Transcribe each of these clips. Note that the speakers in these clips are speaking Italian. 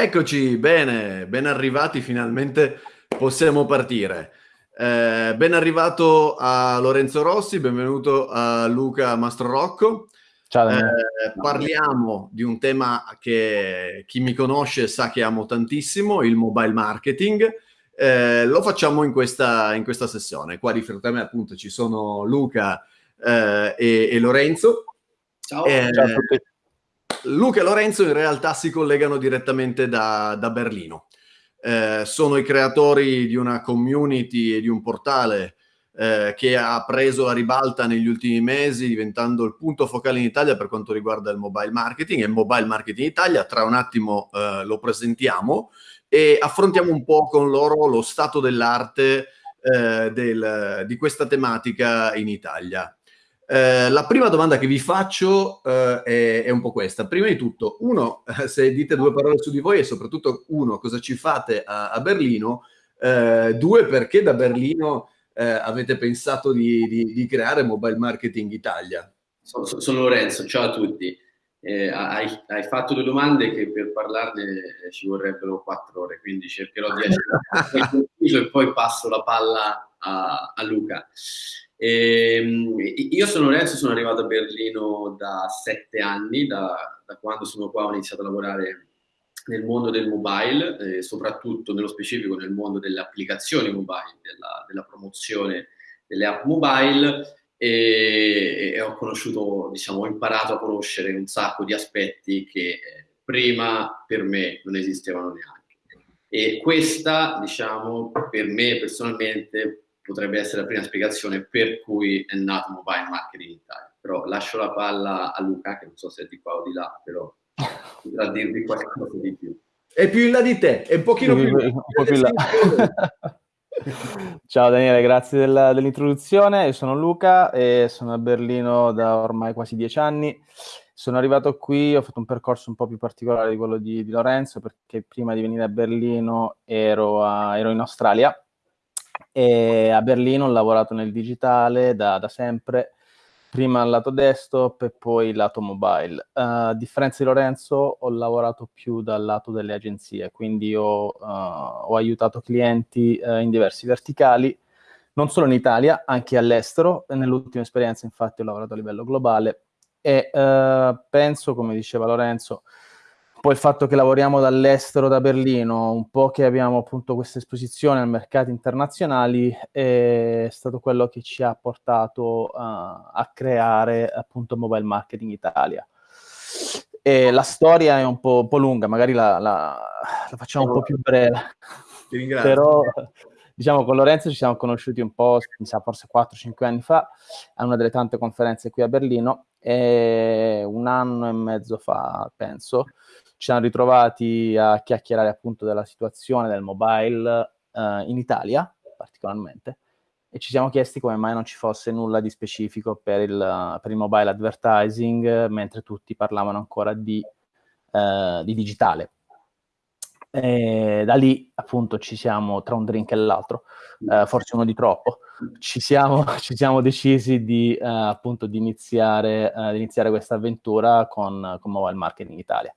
Eccoci, bene, ben arrivati, finalmente possiamo partire. Eh, ben arrivato a Lorenzo Rossi, benvenuto a Luca Mastrorocco. Ciao. Eh, parliamo di un tema che chi mi conosce sa che amo tantissimo, il mobile marketing. Eh, lo facciamo in questa, in questa, sessione. Qua di fronte a me appunto ci sono Luca eh, e, e, Lorenzo. Ciao. Eh, Ciao a tutti. Luca e Lorenzo in realtà si collegano direttamente da, da Berlino. Eh, sono i creatori di una community e di un portale eh, che ha preso la ribalta negli ultimi mesi, diventando il punto focale in Italia per quanto riguarda il mobile marketing e Mobile Marketing Italia. Tra un attimo eh, lo presentiamo e affrontiamo un po' con loro lo stato dell'arte eh, del, di questa tematica in Italia. Eh, la prima domanda che vi faccio eh, è, è, un po' questa. Prima di tutto, uno, se dite due parole su di voi e soprattutto, uno, cosa ci fate a, a Berlino? Eh, due, perché da Berlino eh, avete pensato di, di, di, creare Mobile Marketing Italia? Sono, sono Lorenzo, ciao a tutti. Eh, hai, hai, fatto due domande che per parlarne ci vorrebbero quattro ore, quindi cercherò di essere e poi passo la palla a, a Luca. E, ehm, io sono Lorenzo, sono arrivato a Berlino da sette anni, da, da, quando sono qua ho iniziato a lavorare nel mondo del mobile, eh, soprattutto nello specifico nel mondo delle applicazioni mobile, della, della promozione delle app mobile e, e, ho conosciuto, diciamo, ho imparato a conoscere un sacco di aspetti che eh, prima per me non esistevano neanche. E questa, diciamo, per me personalmente potrebbe essere la prima spiegazione per cui è nato Mobile Marketing in Italia. Però lascio la palla a Luca, che non so se è di qua o di là, però potrà dirvi qualcosa di più. È più in là di te, è un pochino più, più, un po più in là. Ciao Daniele, grazie della, dell'introduzione. Io sono Luca e sono a Berlino da ormai quasi dieci anni. Sono arrivato qui, ho fatto un percorso un po' più particolare di quello di, di Lorenzo perché prima di venire a Berlino ero, a, ero in Australia e a Berlino ho lavorato nel digitale da, da sempre, prima al lato desktop e poi lato mobile. Uh, a differenza di Lorenzo ho lavorato più dal lato delle agenzie, quindi ho, uh, ho aiutato clienti uh, in diversi verticali, non solo in Italia, anche all'estero. Nell'ultima esperienza infatti ho lavorato a livello globale e penso, come diceva Lorenzo, poi il fatto che lavoriamo dall'estero, da Berlino, un po' che abbiamo appunto questa esposizione ai mercati internazionali, è stato quello che ci ha portato uh, a creare appunto Mobile Marketing Italia. E la storia è un po', un po lunga, magari la, la, la, facciamo un po' più breve. Ti ringrazio. Però diciamo con Lorenzo ci siamo conosciuti un po', mi sa forse 4-5 anni fa, a una delle tante conferenze qui a Berlino, e un anno e mezzo fa, penso, ci siamo ritrovati a chiacchierare appunto della situazione del mobile uh, in Italia, particolarmente, e ci siamo chiesti come mai non ci fosse nulla di specifico per il, per il mobile advertising, mentre tutti parlavano ancora di, uh, di digitale. E da lì appunto ci siamo, tra un drink e l'altro, uh, forse uno di troppo, ci siamo, ci siamo decisi di, appunto di iniziare, di iniziare questa avventura con, con Mobile Marketing Italia.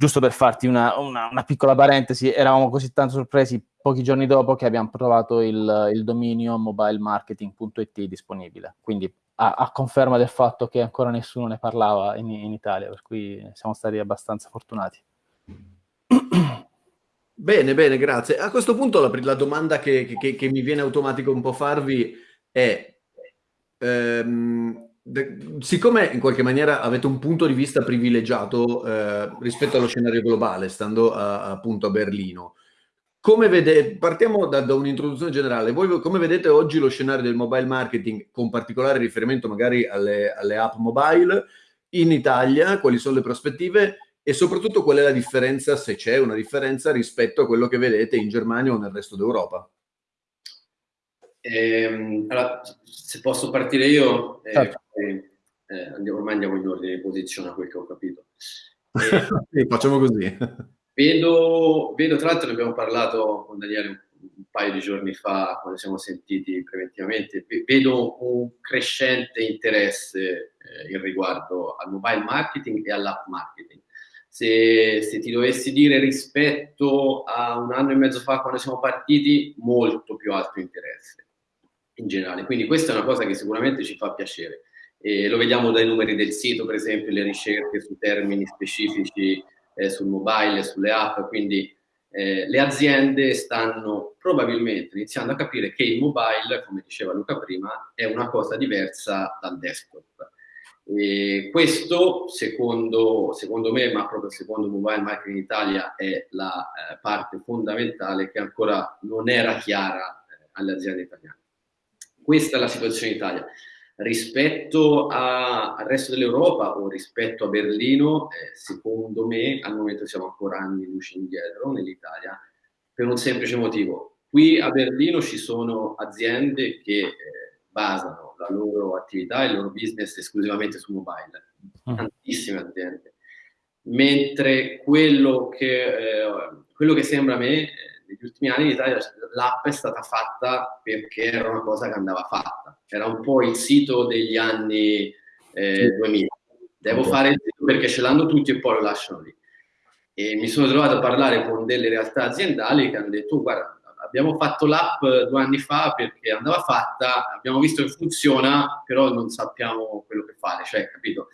Giusto per farti una, una, una, piccola parentesi, eravamo così tanto sorpresi pochi giorni dopo che abbiamo trovato il, il dominio mobilemarketing.it disponibile, quindi a, a, conferma del fatto che ancora nessuno ne parlava in, in Italia, per cui siamo stati abbastanza fortunati. Bene, bene, grazie. A questo punto la, la domanda che, che, che, mi viene automatico un po' farvi è... Ehm, siccome in qualche maniera avete un punto di vista privilegiato eh, rispetto allo scenario globale, stando a, appunto a Berlino, come vede, partiamo da, da un'introduzione generale. Voi come vedete oggi lo scenario del mobile marketing, con particolare riferimento magari alle, alle app mobile, in Italia, quali sono le prospettive e soprattutto qual è la differenza, se c'è una differenza, rispetto a quello che vedete in Germania o nel resto d'Europa? Eh, allora, se posso partire io, eh, certo. eh, andiamo, ormai andiamo in ordine di posizione a quel che ho capito. sì, facciamo così. Vedo, vedo, tra l'altro ne abbiamo parlato con Daniele un, un paio di giorni fa, quando siamo sentiti preventivamente, vedo un crescente interesse eh, in riguardo al mobile marketing e all'app marketing. Se, se, ti dovessi dire rispetto a un anno e mezzo fa quando siamo partiti, molto più alto interesse in generale. Quindi questa è una cosa che sicuramente ci fa piacere. E lo vediamo dai numeri del sito, per esempio, le ricerche su termini specifici eh, sul mobile, sulle app, quindi eh, le aziende stanno probabilmente iniziando a capire che il mobile, come diceva Luca prima, è una cosa diversa dal desktop. E questo, secondo, secondo, me, ma proprio secondo Mobile Marketing Italia, è la eh, parte fondamentale che ancora non era chiara eh, alle aziende italiane. Questa è la situazione in Italia. Rispetto a, al resto dell'Europa o rispetto a Berlino, eh, secondo me al momento siamo ancora anni luce indietro nell'Italia, per un semplice motivo. Qui a Berlino ci sono aziende che eh, basano la loro attività e il loro business esclusivamente su mobile, mm. tantissime aziende. Mentre quello che, eh, quello che sembra a me, eh, negli ultimi anni in Italia l'app è stata fatta perché era una cosa che andava fatta. Era un po' il sito degli anni eh, 2000. Devo fare il sito perché ce l'hanno tutti e poi lo lasciano lì. E mi sono trovato a parlare con delle realtà aziendali che hanno detto, guarda, abbiamo fatto l'app due anni fa perché andava fatta, abbiamo visto che funziona, però non sappiamo quello che fare, cioè, capito?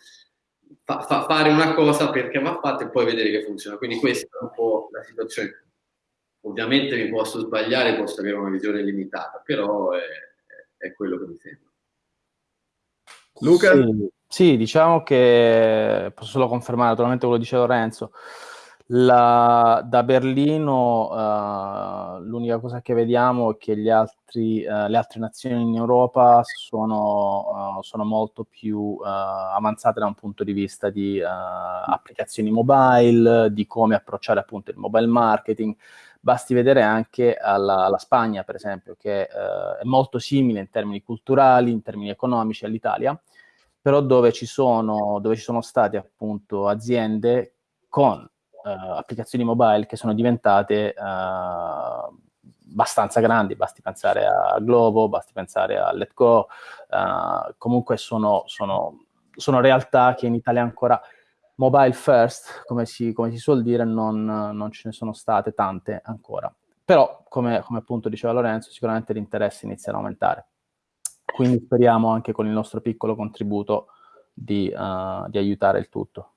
Fa, fa, fare una cosa perché va fatta e poi vedere che funziona. Quindi questa è un po' la situazione. Ovviamente mi posso sbagliare, posso avere una visione limitata, però è, è quello che mi sembra. Luca? Sì, sì, diciamo che posso solo confermare naturalmente quello che dice Lorenzo. La, da Berlino uh, l'unica cosa che vediamo è che altri, uh, le altre nazioni in Europa sono, uh, sono molto più avanzate da un punto di vista di applicazioni mobile, di come approcciare appunto il mobile marketing. Basti vedere anche alla, alla Spagna, per esempio, che è molto simile in termini culturali, in termini economici all'Italia, però dove ci sono, dove ci sono state appunto aziende con applicazioni mobile che sono diventate uh, abbastanza grandi, basti pensare a Globo, basti pensare a Let Go, uh, comunque sono, sono, sono, realtà che in Italia ancora mobile first, come si, come si suol dire, non, non, ce ne sono state tante ancora. Però, come, come appunto diceva Lorenzo, sicuramente l'interesse inizia ad aumentare. Quindi speriamo anche con il nostro piccolo contributo di, uh, di aiutare il tutto.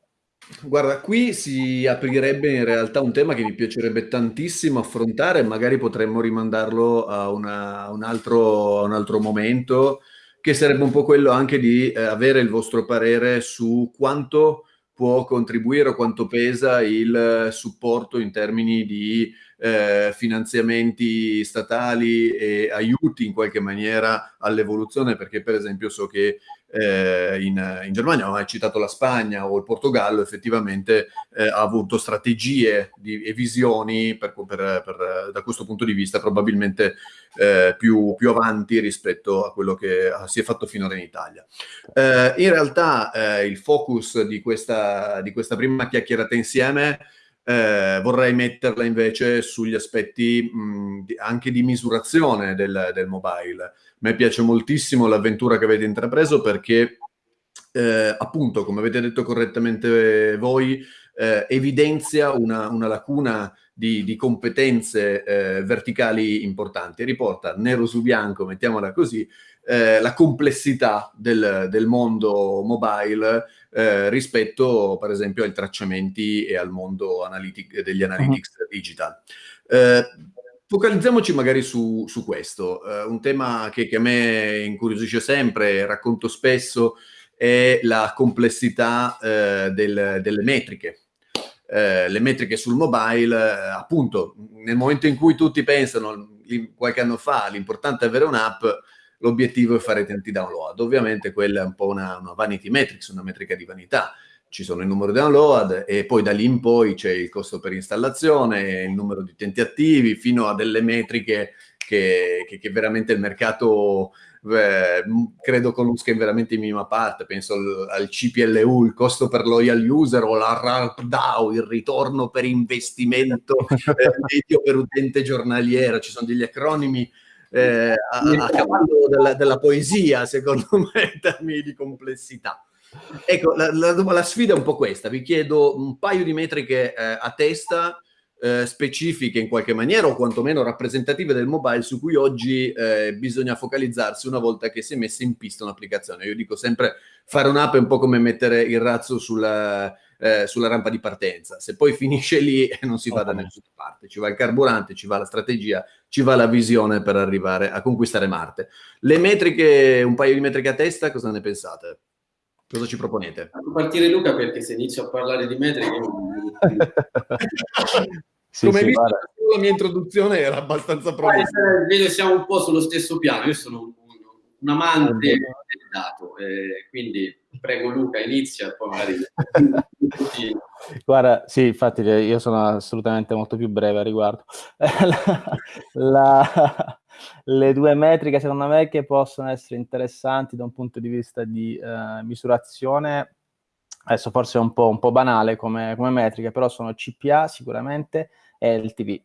Guarda, qui si aprirebbe in realtà un tema che mi piacerebbe tantissimo affrontare, magari potremmo rimandarlo a, una, un, altro, un, altro, momento, che sarebbe un po' quello anche di eh, avere il vostro parere su quanto può contribuire o quanto pesa il supporto in termini di eh, finanziamenti statali e aiuti in qualche maniera all'evoluzione, perché per esempio so che eh, in, in, Germania, hai citato la Spagna o il Portogallo, effettivamente eh, ha avuto strategie di, e visioni per, per, per, da questo punto di vista probabilmente eh, più, più, avanti rispetto a quello che si è fatto finora in Italia. Eh, in realtà eh, il focus di questa, di questa prima chiacchierata insieme eh, vorrei metterla invece sugli aspetti mh, anche di misurazione del, del mobile. A me piace moltissimo l'avventura che avete intrapreso perché, eh, appunto, come avete detto correttamente voi, eh, evidenzia una, una, lacuna di, di competenze eh, verticali importanti, riporta nero su bianco, mettiamola così, eh, la complessità del, del mondo mobile eh, rispetto per esempio ai tracciamenti e al mondo analytic, degli analytics uh -huh. digital. Eh, focalizziamoci magari su, su questo, eh, un tema che, che, a me incuriosisce sempre, racconto spesso, è la complessità eh, del, delle metriche. Eh, le metriche sul mobile, appunto, nel momento in cui tutti pensano, qualche anno fa, l'importante è avere un'app, l'obiettivo è fare tanti download. Ovviamente quella è un po' una, una vanity metrics, una metrica di vanità. Ci sono il numero di download e poi da lì in poi c'è il costo per installazione, il numero di utenti attivi, fino a delle metriche che, che, che veramente il mercato eh, credo conosca in veramente in minima parte, penso al, al, CPLU, il costo per loyal user o la RARPDAO, il ritorno per investimento eh, medio per utente giornaliero, ci sono degli acronimi eh, a, a, cavallo della, della, poesia, secondo me, in termini di complessità. Ecco, la, la, la, sfida è un po' questa. Vi chiedo un paio di metriche eh, a testa eh, specifiche in qualche maniera o quantomeno rappresentative del mobile su cui oggi eh, bisogna focalizzarsi una volta che si è messa in pista un'applicazione. Io dico sempre fare un'app è un po' come mettere il razzo sulla, eh, sulla rampa di partenza. Se poi finisce lì non si va da nessuna parte, ci va il carburante, ci va la strategia, ci va la visione per arrivare a conquistare Marte. Le metriche, un paio di metriche a testa, cosa ne pensate? Cosa ci proponete? A partire Luca perché se inizio a parlare di metriche... sì, Come sì, hai visto, la mia introduzione era abbastanza provvisoria. Vedo che siamo un po' sullo stesso piano. Io sono un, un amante del dato, eh, quindi prego Luca, inizia e poi magari... Guarda, sì, infatti io sono assolutamente molto più breve a riguardo. la, la, le due metriche secondo me che possono essere interessanti da un punto di vista di eh, misurazione, adesso forse è un po', un po banale come, come, metriche, però sono CPA sicuramente e il TV.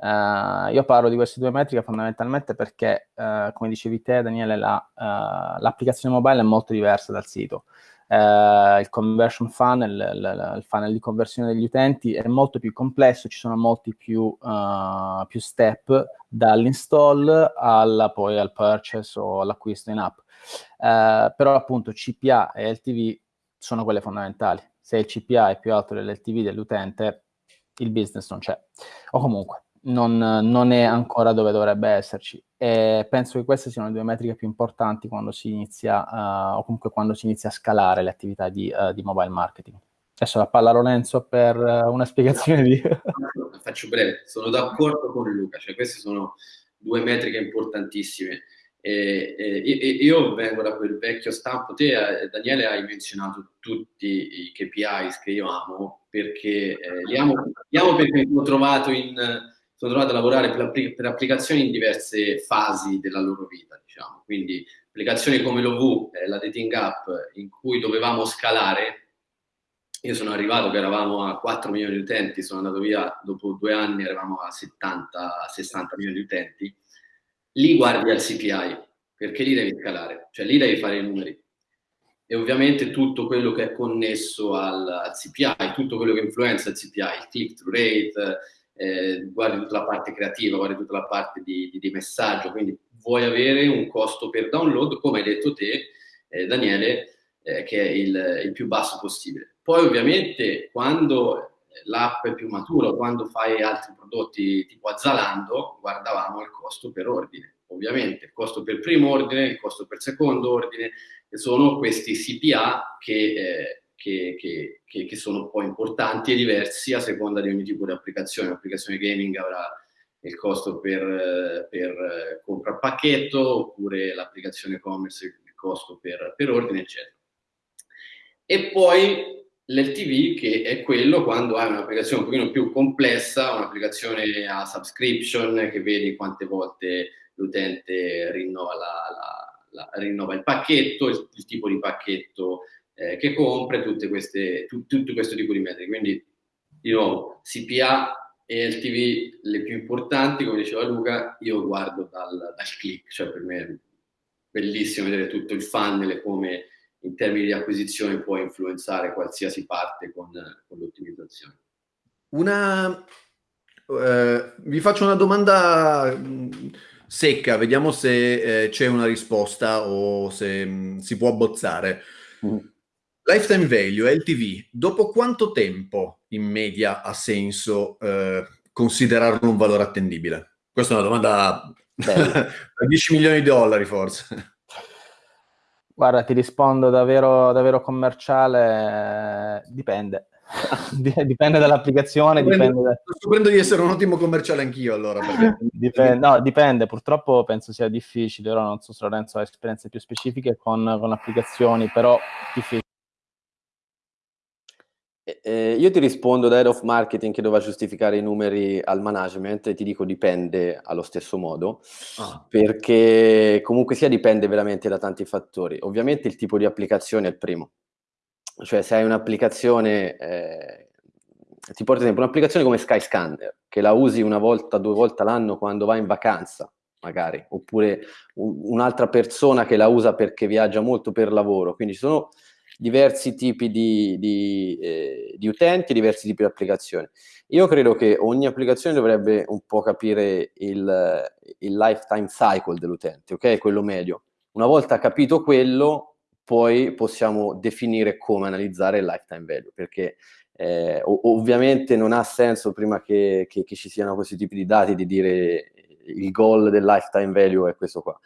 Uh, eh, io parlo di queste due metriche fondamentalmente perché, uh, come dicevi te, Daniele, la, uh, l'applicazione mobile è molto diversa dal sito eh, il conversion funnel, il, il, funnel di conversione degli utenti è molto più complesso, ci sono molti più, uh, più step dall'install alla, poi al purchase o all'acquisto in app. Uh, però appunto CPA e LTV sono quelle fondamentali. Se il CPA è più alto dell'LTV dell'utente, il business non c'è. O comunque, non, non, è ancora dove dovrebbe esserci. E penso che queste siano le due metriche più importanti quando si inizia, uh, o comunque quando si inizia a scalare le attività di, uh, di mobile marketing. Adesso la palla a Lorenzo per uh, una spiegazione di... Faccio breve, sono d'accordo con Luca, cioè queste sono due metriche importantissime. E, e, io vengo da quel vecchio stampo, te Daniele hai menzionato tutti i KPIs che io amo, perché eh, li, amo, li amo perché mi ho trovato in sono trovato a lavorare per, per, applicazioni in diverse fasi della loro vita, diciamo. Quindi applicazioni come l'OV, eh, la dating app, in cui dovevamo scalare. Io sono arrivato che eravamo a 4 milioni di utenti, sono andato via dopo due anni, eravamo a 70-60 milioni di utenti. Lì guardi al CPI, perché lì devi scalare, cioè lì devi fare i numeri. E ovviamente tutto quello che è connesso al, al CPI, tutto quello che influenza il CPI, il click-through rate, eh, guardi tutta la parte creativa, guardi tutta la parte di, di, di, messaggio, quindi vuoi avere un costo per download, come hai detto te, eh, Daniele, eh, che è il, il, più basso possibile. Poi ovviamente quando l'app è più matura, quando fai altri prodotti tipo a Zalando, guardavamo il costo per ordine. Ovviamente il costo per primo ordine, il costo per secondo ordine, che sono questi CPA che eh, che, che, che, sono poi importanti e diversi a seconda di ogni tipo di applicazione. L'applicazione gaming avrà il costo per, per compra pacchetto, oppure l'applicazione e-commerce il costo per, per ordine, eccetera. E poi l'LTV che è quello quando hai un'applicazione un pochino più complessa, un'applicazione a subscription che vedi quante volte l'utente rinnova, rinnova il pacchetto, il, il, tipo di pacchetto eh, che compra tutte queste, tu, tutto questo tipo di metriche. Quindi, di nuovo, CPA e LTV le più importanti, come diceva Luca, io guardo dal, dal click, cioè per me è bellissimo vedere tutto il funnel e come in termini di acquisizione può influenzare qualsiasi parte con, con l'ottimizzazione. Una, eh, vi faccio una domanda mm, secca, vediamo se eh, c'è una risposta o se mh, mm, si può abbozzare. Mm. Lifetime value, LTV, dopo quanto tempo in media ha senso eh, considerarlo un valore attendibile? Questa è una domanda da 10 milioni di dollari forse. Guarda, ti rispondo davvero, davvero commerciale, dipende. dipende dall'applicazione. Sto dipende da... scoprendo di essere un ottimo commerciale anch'io allora. Perché... dipende, no, dipende, purtroppo penso sia difficile, ora non so se Lorenzo ha esperienze più specifiche con, con applicazioni, però difficile. Eh, io ti rispondo da head of marketing che doveva giustificare i numeri al management e ti dico dipende allo stesso modo, ah. perché comunque sia dipende veramente da tanti fattori. Ovviamente il tipo di applicazione è il primo, cioè se hai un'applicazione, eh, ti porto ad esempio un'applicazione come Skyscanner, che la usi una volta, due volte all'anno quando vai in vacanza, magari, oppure un, un'altra persona che la usa perché viaggia molto per lavoro, quindi ci sono diversi tipi di, di, eh, di utenti, diversi tipi di applicazioni. Io credo che ogni applicazione dovrebbe un po' capire il, il lifetime cycle dell'utente, ok? Quello medio. Una volta capito quello, poi possiamo definire come analizzare il lifetime value, perché eh, ovviamente non ha senso prima che, che, che, ci siano questi tipi di dati di dire il goal del lifetime value è questo qua.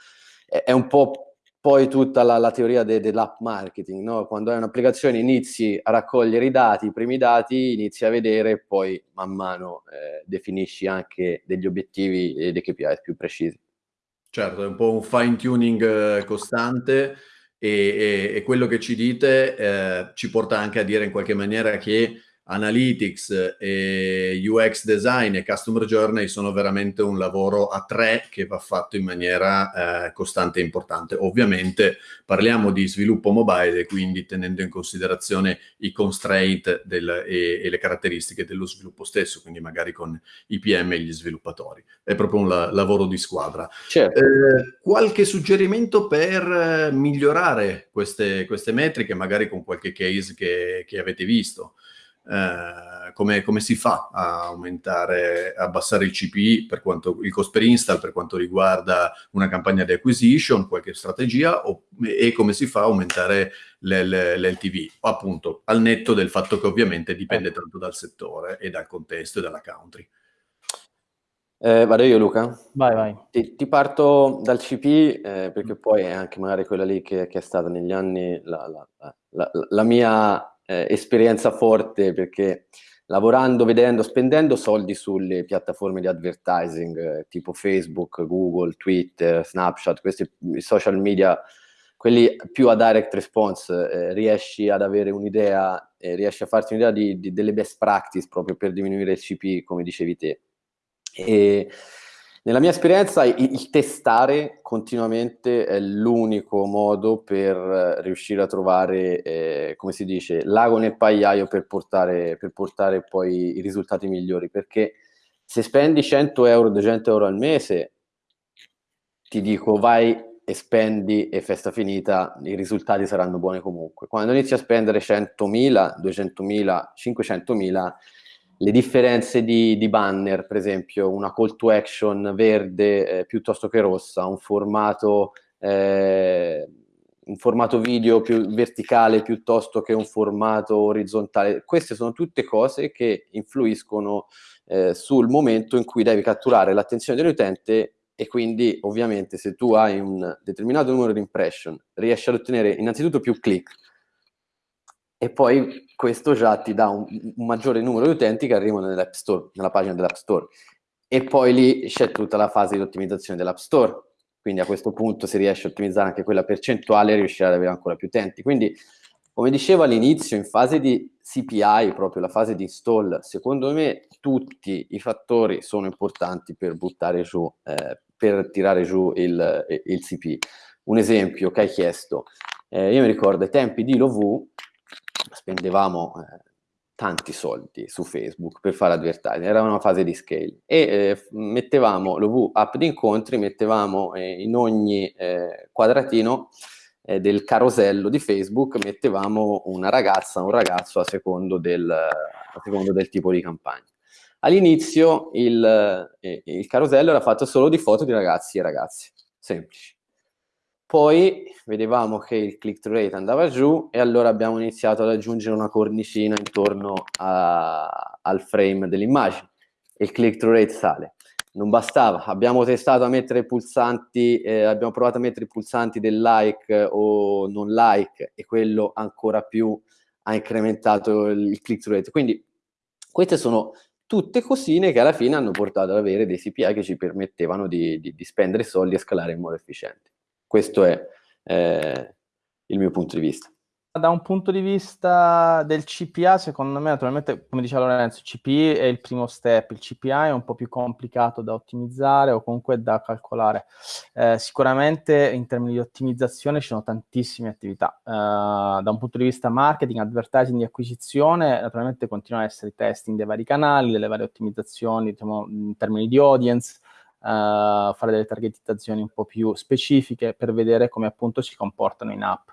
È, è un po' poi tutta la, la teoria de, dell'app marketing, no? quando hai un'applicazione inizi a raccogliere i dati, i primi dati, inizi a vedere poi man mano eh, definisci anche degli obiettivi e dei KPI più precisi. Certo, è un po' un fine tuning eh, costante e, e, e, quello che ci dite eh, ci porta anche a dire in qualche maniera che Analytics, e UX Design e Customer Journey sono veramente un lavoro a tre che va fatto in maniera eh, costante e importante. Ovviamente parliamo di sviluppo mobile quindi tenendo in considerazione i constraint del, e, e, le caratteristiche dello sviluppo stesso, quindi magari con i PM e gli sviluppatori. È proprio un la, lavoro di squadra. Certo. Eh, qualche suggerimento per eh, migliorare queste, queste metriche, magari con qualche case che, che avete visto? Eh, come, come, si fa a aumentare, abbassare il CPI per quanto il cost per install per quanto riguarda una campagna di acquisition, qualche strategia o, e come si fa a aumentare l'LTV, appunto al netto del fatto che ovviamente dipende ecco. tanto dal settore e dal contesto e dalla country. Eh, vado io Luca? Vai, vai. Ti, ti parto dal CP eh, perché poi è anche magari quella lì che, che è stata negli anni la, la, la, la mia eh, esperienza forte perché lavorando, vedendo, spendendo soldi sulle piattaforme di advertising eh, tipo Facebook, Google, Twitter, Snapchat, questi social media, quelli più a direct response, eh, riesci ad avere un'idea, eh, riesci a farti un'idea di, di, delle best practice proprio per diminuire il CP, come dicevi te. E nella mia esperienza il, il testare continuamente è l'unico modo per eh, riuscire a trovare, eh, come si dice, l'ago nel pagliaio per portare, per portare poi i risultati migliori, perché se spendi 100 euro, 200 euro al mese, ti dico vai e spendi e festa finita, i risultati saranno buoni comunque. Quando inizi a spendere 100.000, 200.000, 500.000, le differenze di, di, banner, per esempio una call to action verde eh, piuttosto che rossa, un formato, eh, un formato video più verticale piuttosto che un formato orizzontale, queste sono tutte cose che influiscono eh, sul momento in cui devi catturare l'attenzione dell'utente e quindi ovviamente se tu hai un determinato numero di impression riesci ad ottenere innanzitutto più click e poi questo già ti dà un, un maggiore numero di utenti che arrivano nell'App Store, nella pagina dell'App Store. E poi lì c'è tutta la fase di ottimizzazione dell'App Store, quindi a questo punto se riesci a ottimizzare anche quella percentuale riuscirai ad avere ancora più utenti. Quindi, come dicevo all'inizio, in fase di CPI, proprio la fase di install, secondo me tutti i fattori sono importanti per buttare giù, eh, per tirare giù il, il CP. Un esempio che hai chiesto, eh, io mi ricordo ai tempi di Lovu, spendevamo eh, tanti soldi su Facebook per fare advertising, era una fase di scale e eh, mettevamo l'OV app di incontri, mettevamo eh, in ogni eh, quadratino eh, del carosello di Facebook, mettevamo una ragazza, un ragazzo a secondo del, a secondo del tipo di campagna. All'inizio il, eh, il carosello era fatto solo di foto di ragazzi e ragazze, semplici. Poi vedevamo che il click-through rate andava giù e allora abbiamo iniziato ad aggiungere una cornicina intorno a, al frame dell'immagine il click-through rate sale. Non bastava, abbiamo testato a mettere pulsanti, eh, abbiamo provato a mettere i pulsanti del like o non like e quello ancora più ha incrementato il click-through rate. Quindi queste sono tutte cosine che alla fine hanno portato ad avere dei CPI che ci permettevano di, di, di spendere soldi e scalare in modo efficiente. Questo è eh, il mio punto di vista. Da un punto di vista del CPA, secondo me, naturalmente, come diceva Lorenzo, il CPI è il primo step, il CPA è un po' più complicato da ottimizzare o comunque da calcolare. Eh, sicuramente in termini di ottimizzazione ci sono tantissime attività. Eh, da un punto di vista marketing, advertising di acquisizione, naturalmente continuano ad essere i testing dei vari canali, delle varie ottimizzazioni diciamo, in termini di audience, uh, fare delle targetizzazioni un po' più specifiche per vedere come appunto si comportano in app.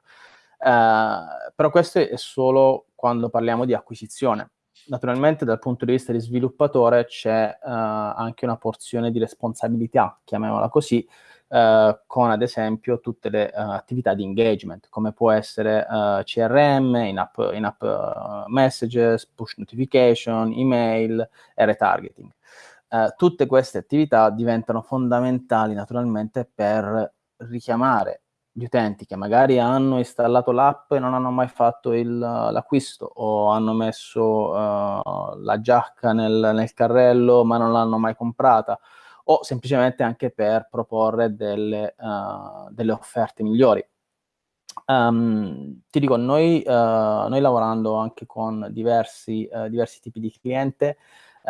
Uh, però questo è solo quando parliamo di acquisizione. Naturalmente dal punto di vista di sviluppatore c'è uh, anche una porzione di responsabilità, chiamiamola così, uh, con ad esempio tutte le attività di engagement, come può essere CRM, in-app, in-app messages, push notification, email e retargeting. Tutte queste attività diventano fondamentali naturalmente per richiamare gli utenti che magari hanno installato l'app e non hanno mai fatto l'acquisto o hanno messo uh, la giacca nel, nel, carrello ma non l'hanno mai comprata o semplicemente anche per proporre delle, uh, delle offerte migliori. Um, ti dico, noi, uh, noi, lavorando anche con diversi, diversi tipi di cliente,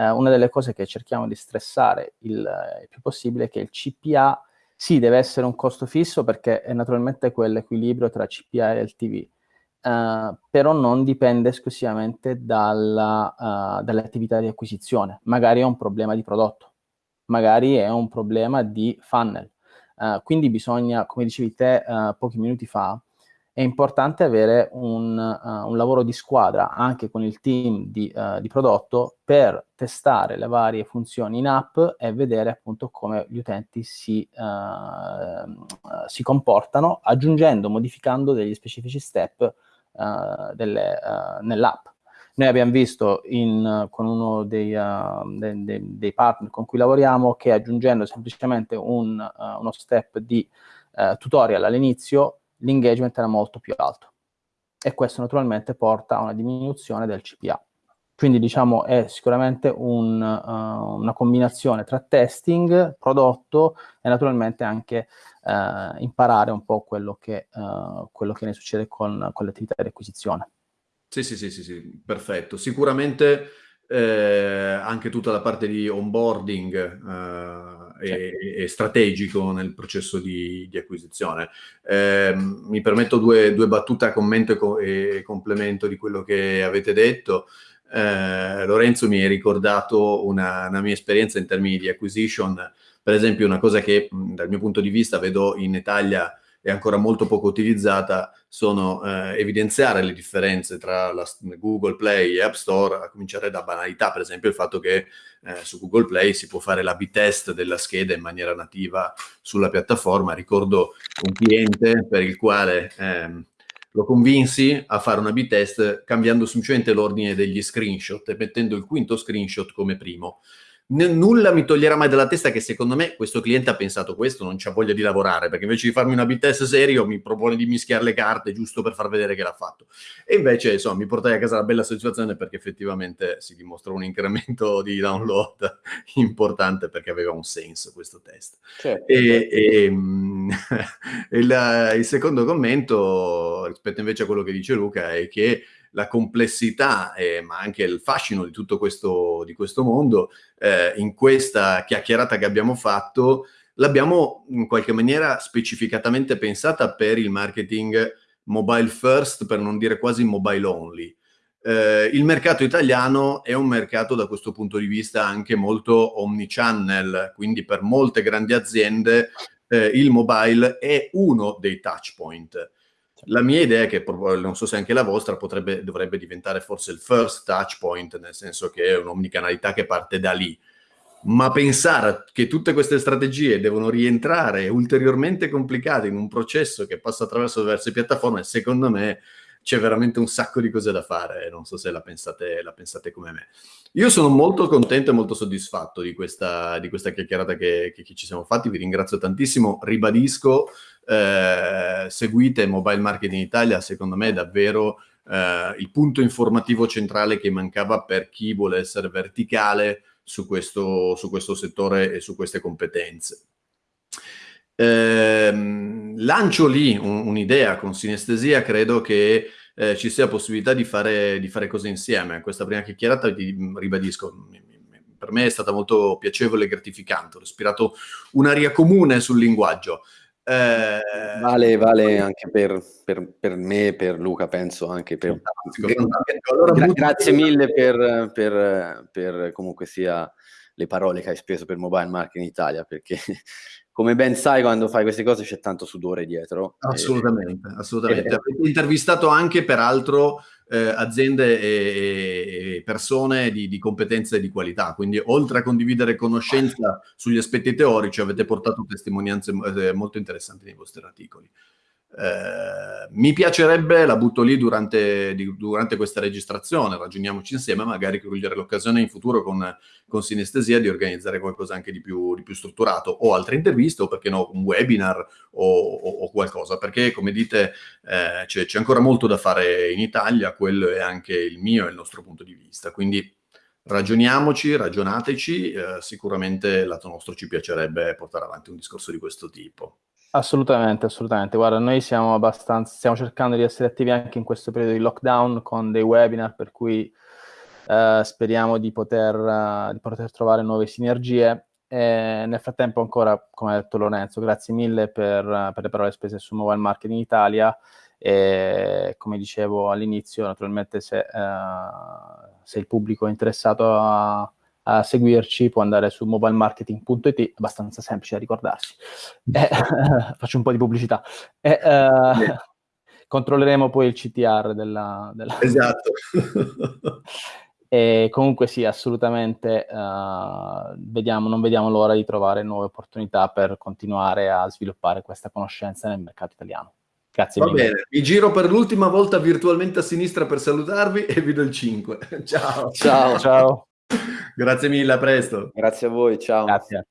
una delle cose che cerchiamo di stressare il, il più possibile è che il CPA sì, deve essere un costo fisso perché è naturalmente quell'equilibrio tra CPA e LTV, uh, eh, però non dipende esclusivamente dalla, uh, dalle attività di acquisizione. Magari è un problema di prodotto, magari è un problema di funnel. Uh, quindi bisogna, come dicevi te pochi minuti fa, è importante avere un, uh, un, lavoro di squadra anche con il team di, uh, di, prodotto per testare le varie funzioni in app e vedere appunto come gli utenti si, uh, si comportano aggiungendo, modificando degli specifici step nell'app. Noi abbiamo visto in, con uno dei, de, de, dei, partner con cui lavoriamo che aggiungendo semplicemente un, uno step di tutorial all'inizio l'engagement era molto più alto e questo naturalmente porta a una diminuzione del CPA. Quindi diciamo è sicuramente un, uh, una combinazione tra testing, prodotto e naturalmente anche uh, imparare un po' quello che, uh, quello che ne succede con, con le attività di acquisizione. Sì, sì, sì, sì, sì, perfetto. Sicuramente eh, anche tutta la parte di onboarding eh, è, è, strategico nel processo di, di acquisizione. Eh, mi permetto due, due, battute a commento e, co e, complemento di quello che avete detto. Eh, Lorenzo mi ha ricordato una, una, mia esperienza in termini di acquisition, per esempio una cosa che dal mio punto di vista vedo in Italia è ancora molto poco utilizzata, sono eh, evidenziare le differenze tra la, Google Play e App Store, a cominciare da banalità, per esempio il fatto che eh, su Google Play si può fare l'A-B test della scheda in maniera nativa sulla piattaforma. Ricordo un cliente per il quale ehm, lo convinsi a fare un A-B test cambiando semplicemente l'ordine degli screenshot e mettendo il quinto screenshot come primo nulla mi toglierà mai dalla testa che secondo me questo cliente ha pensato questo, non c'ha voglia di lavorare, perché invece di farmi una B-test serio mi propone di mischiare le carte giusto per far vedere che l'ha fatto. E invece, insomma, mi portai a casa la bella soddisfazione perché effettivamente si dimostra un incremento di download importante perché aveva un senso questo test. Certo. E, e mm, il, il secondo commento, rispetto invece a quello che dice Luca, è che la complessità, eh, ma anche il fascino di tutto questo, di questo mondo, eh, in questa chiacchierata che abbiamo fatto, l'abbiamo in qualche maniera specificatamente pensata per il marketing mobile first, per non dire quasi mobile only. Eh, il mercato italiano è un mercato da questo punto di vista anche molto omnichannel, quindi per molte grandi aziende eh, il mobile è uno dei touch point. La mia idea che, non so se anche la vostra, potrebbe, dovrebbe diventare forse il first touch point, nel senso che è un'omnicanalità che parte da lì. Ma pensare che tutte queste strategie devono rientrare ulteriormente complicate in un processo che passa attraverso diverse piattaforme, secondo me c'è veramente un sacco di cose da fare, non so se la pensate, la pensate come me. Io sono molto contento e molto soddisfatto di questa, di questa chiacchierata che, che, ci siamo fatti, vi ringrazio tantissimo, ribadisco, eh, seguite Mobile Marketing Italia, secondo me è davvero eh, il punto informativo centrale che mancava per chi vuole essere verticale su questo, su questo settore e su queste competenze. Eh, lancio lì un'idea con sinestesia, credo che eh, ci sia possibilità di fare, di fare cose insieme. Questa prima chiacchierata, ti ribadisco, per me è stata molto piacevole e gratificante. Ho respirato un'aria comune sul linguaggio. Eh, vale, vale anche per, per, per, me, per Luca, penso anche per... Fantastico. Allora, gra grazie mille per, per, per comunque sia le parole che hai speso per Mobile Marketing Italia, perché come ben sai, quando fai queste cose c'è tanto sudore dietro. Assolutamente, e... assolutamente. Avete intervistato anche, peraltro, eh, aziende e, e persone di, di, competenza e di qualità, quindi oltre a condividere conoscenza sugli aspetti teorici, avete portato testimonianze eh, molto interessanti nei vostri articoli. Eh, mi piacerebbe, la butto lì durante, di, durante, questa registrazione, ragioniamoci insieme, magari cogliere l'occasione in futuro con, con Sinestesia di organizzare qualcosa anche di più, di più, strutturato, o altre interviste, o perché no, un webinar o, o, o qualcosa, perché come dite eh, c'è, c'è ancora molto da fare in Italia, quello è anche il mio e il nostro punto di vista, quindi ragioniamoci, ragionateci, eh, sicuramente lato nostro ci piacerebbe portare avanti un discorso di questo tipo. Assolutamente, assolutamente. Guarda, noi siamo abbastanza, stiamo cercando di essere attivi anche in questo periodo di lockdown con dei webinar, per cui eh, speriamo di poter, uh, di poter, trovare nuove sinergie. E nel frattempo ancora, come ha detto Lorenzo, grazie mille per, per le parole spese su Mobile Marketing Italia e come dicevo all'inizio, naturalmente se, uh, se il pubblico è interessato a a seguirci può andare su mobilemarketing.it, abbastanza semplice da ricordarsi. Eh, faccio un po' di pubblicità. Eh, eh, controlleremo poi il CTR della... della... Esatto. e comunque sì, assolutamente uh, vediamo, non vediamo l'ora di trovare nuove opportunità per continuare a sviluppare questa conoscenza nel mercato italiano. Grazie Va mille. bene, mi giro per l'ultima volta virtualmente a sinistra per salutarvi e vi do il 5. Ciao. Ciao. Ciao. Grazie mille, a presto. Grazie a voi, ciao. Grazie.